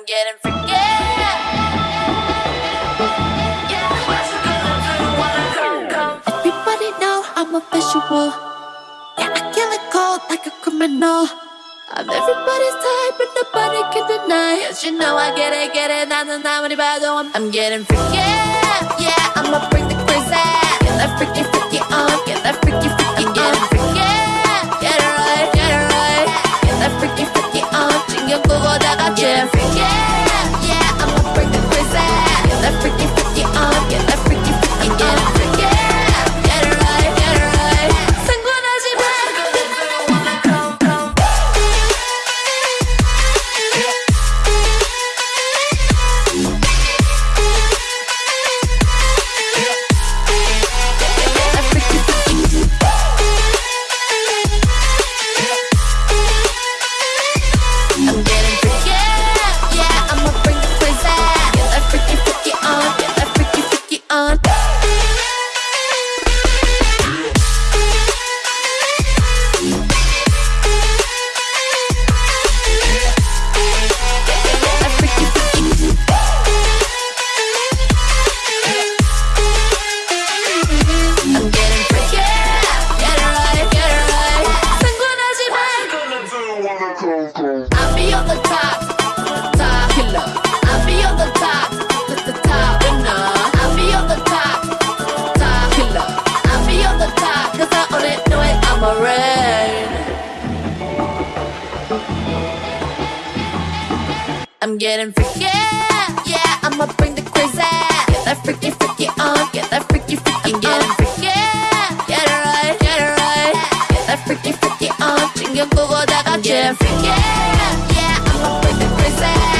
forget and forget. Everybody know I'm a visual. Yeah, I kill it cold like a criminal. I'm everybody's type, but nobody can deny. Cause you know I get it, get it, not, not, not, what I'm getting forget. 보다가 j e f I'll be on the top, top killer. I'll be on the top, the, top winner. I'll be on the top, top killer. I'll be on the I own it, know it, I'm a. I'm getting freaky, 연구보다가 j e f f yeah, yeah, I'm a pretty princess.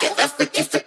Get the I forget.